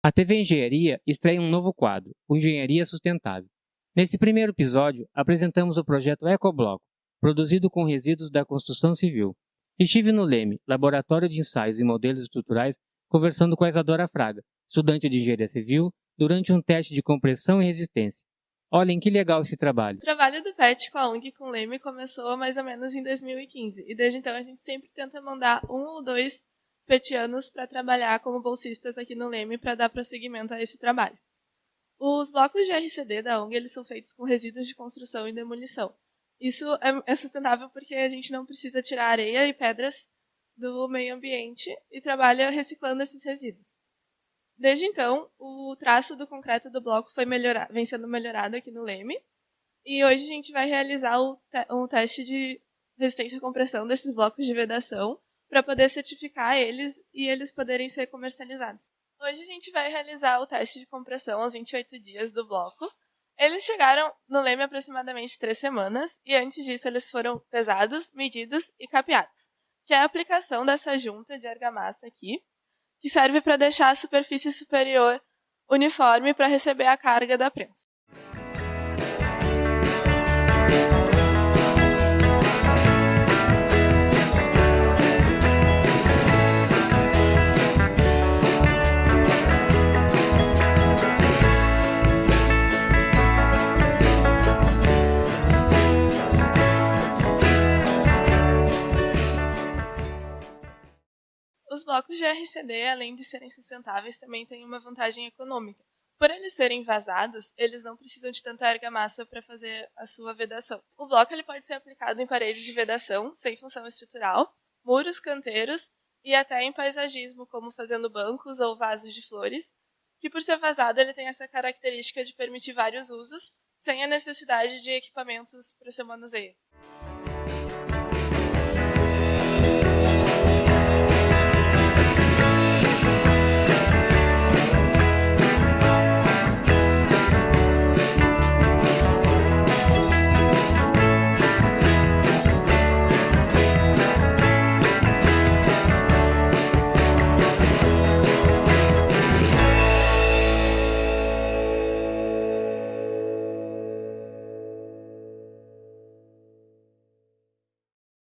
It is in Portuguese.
A TV Engenharia estreia um novo quadro, o Engenharia Sustentável. Nesse primeiro episódio, apresentamos o projeto Ecobloco, produzido com resíduos da construção civil. Estive no LEME, Laboratório de Ensaios e Modelos Estruturais, conversando com a Isadora Fraga, estudante de Engenharia Civil, durante um teste de compressão e resistência. Olhem que legal esse trabalho. O trabalho do PET com a ONG com o Leme começou mais ou menos em 2015, e desde então a gente sempre tenta mandar um ou dois petianos para trabalhar como bolsistas aqui no Leme para dar prosseguimento a esse trabalho. Os blocos de RCD da ONG eles são feitos com resíduos de construção e demolição. Isso é, é sustentável porque a gente não precisa tirar areia e pedras do meio ambiente e trabalha reciclando esses resíduos. Desde então, o traço do concreto do bloco foi melhorado, vem sendo melhorado aqui no Leme. E hoje a gente vai realizar te um teste de resistência à compressão desses blocos de vedação para poder certificar eles e eles poderem ser comercializados. Hoje a gente vai realizar o teste de compressão aos 28 dias do bloco. Eles chegaram no leme aproximadamente três semanas e antes disso eles foram pesados, medidos e capeados, que é a aplicação dessa junta de argamassa aqui, que serve para deixar a superfície superior uniforme para receber a carga da prensa. Os blocos de RCD, além de serem sustentáveis, também têm uma vantagem econômica. Por eles serem vazados, eles não precisam de tanta argamassa para fazer a sua vedação. O bloco ele pode ser aplicado em paredes de vedação, sem função estrutural, muros, canteiros e até em paisagismo, como fazendo bancos ou vasos de flores, que por ser vazado ele tem essa característica de permitir vários usos, sem a necessidade de equipamentos para seu manuseio.